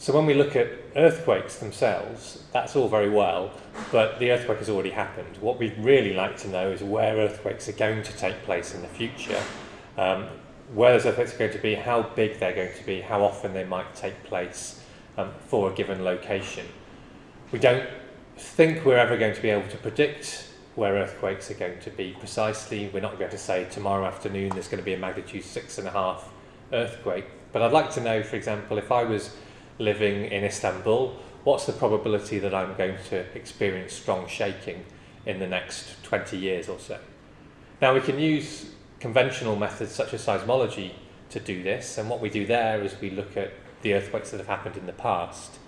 So when we look at earthquakes themselves, that's all very well, but the earthquake has already happened. What we'd really like to know is where earthquakes are going to take place in the future, um, where those earthquakes are going to be, how big they're going to be, how often they might take place um, for a given location. We don't think we're ever going to be able to predict where earthquakes are going to be precisely. We're not going to say tomorrow afternoon there's going to be a magnitude six and a half earthquake. But I'd like to know, for example, if I was living in Istanbul, what's the probability that I'm going to experience strong shaking in the next 20 years or so? Now we can use conventional methods such as seismology to do this, and what we do there is we look at the earthquakes that have happened in the past,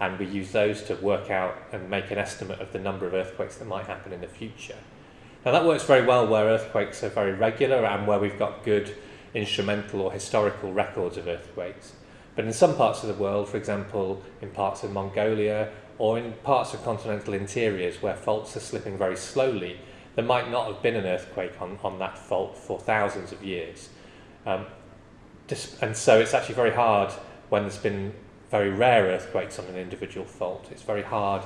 and we use those to work out and make an estimate of the number of earthquakes that might happen in the future. Now that works very well where earthquakes are very regular and where we've got good instrumental or historical records of earthquakes. But in some parts of the world, for example, in parts of Mongolia or in parts of continental interiors where faults are slipping very slowly, there might not have been an earthquake on, on that fault for thousands of years. Um, and so it's actually very hard when there's been very rare earthquakes on an individual fault. It's very hard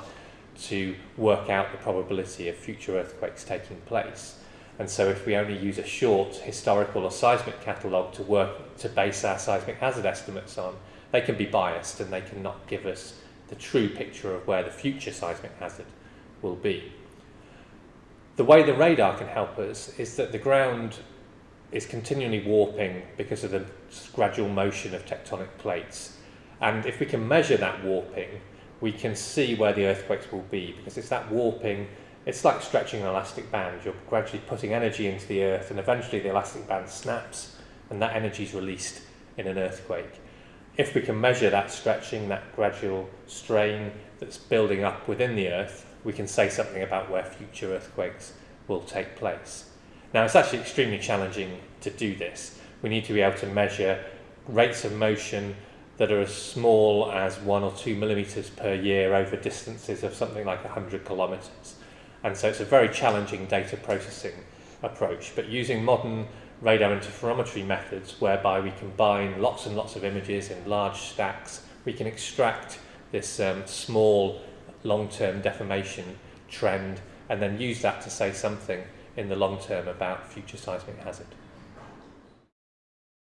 to work out the probability of future earthquakes taking place. And so if we only use a short historical or seismic catalogue to work to base our seismic hazard estimates on, they can be biased and they cannot give us the true picture of where the future seismic hazard will be. The way the radar can help us is that the ground is continually warping because of the gradual motion of tectonic plates. And if we can measure that warping, we can see where the earthquakes will be because it's that warping it's like stretching an elastic band. You're gradually putting energy into the earth, and eventually the elastic band snaps, and that energy is released in an earthquake. If we can measure that stretching, that gradual strain that's building up within the earth, we can say something about where future earthquakes will take place. Now, it's actually extremely challenging to do this. We need to be able to measure rates of motion that are as small as one or two millimeters per year over distances of something like 100 kilometers. And so it's a very challenging data processing approach. But using modern radar interferometry methods whereby we combine lots and lots of images in large stacks, we can extract this um, small long-term deformation trend and then use that to say something in the long term about future seismic hazard.